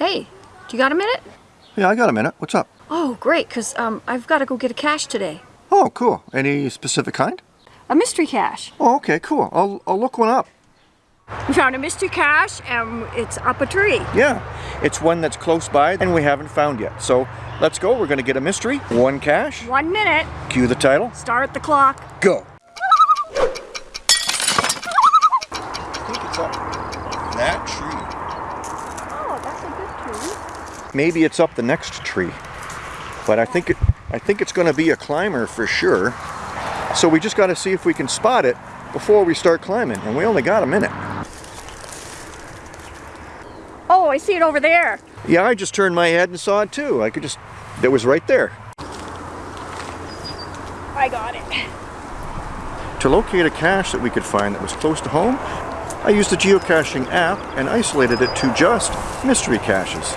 Hey, do you got a minute? Yeah, I got a minute. What's up? Oh, great, because um, I've got to go get a cache today. Oh, cool. Any specific kind? A mystery cache. Oh, okay, cool. I'll, I'll look one up. We found a mystery cache and it's up a tree. Yeah, it's one that's close by and we haven't found yet. So let's go. We're going to get a mystery. One cache. One minute. Cue the title. Start the clock. Go. I think it's up that tree. Oh, that's a good tree. Maybe it's up the next tree. But I think it I think it's going to be a climber for sure. So we just got to see if we can spot it before we start climbing and we only got a minute. Oh, I see it over there. Yeah, I just turned my head and saw it too. I could just, it was right there. I got it. To locate a cache that we could find that was close to home, I used the geocaching app and isolated it to just mystery caches.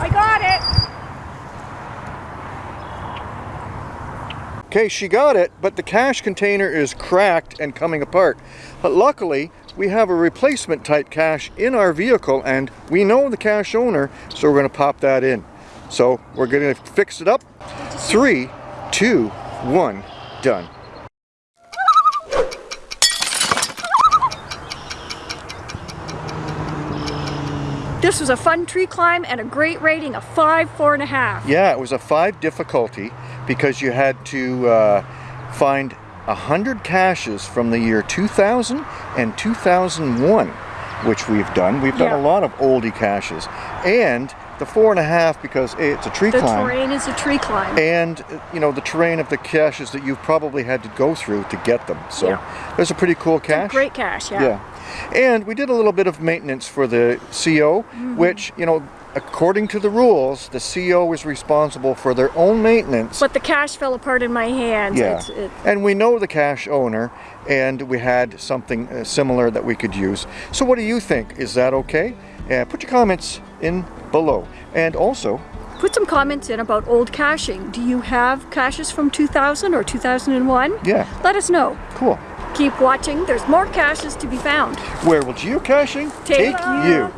I got it. Okay, she got it, but the cache container is cracked and coming apart. But luckily, we have a replacement type cache in our vehicle and we know the cache owner, so we're gonna pop that in. So we're gonna fix it up. Three, two, one, done. This was a fun tree climb and a great rating of five, four and a half. Yeah, it was a five difficulty because you had to uh, find a hundred caches from the year 2000 and 2001, which we've done. We've done Yeah. a lot of oldie caches, and the four and a half because A, it's a tree The climb, terrain is a tree climb. and you know the terrain of the caches that you've probably had to go through to get them. So Yeah. there's a pretty cool cache. Great cache, yeah. Yeah. And we did a little bit of maintenance for the CO, Mm-hmm. which, you know, according to the rules, the CO is responsible for their own maintenance. But the cache fell apart in my hands. yeah. It's, it, And we know the cache owner, and we had something uh, similar that we could use. So what do you think? Is that okay? Uh, put your comments in below. And also, Put some comments in about old caching. Do you have caches from 2000 or 2001? yeah, Let us know. cool. Keep watching. There's more caches to be found. Where will geocaching take Ta-da! you?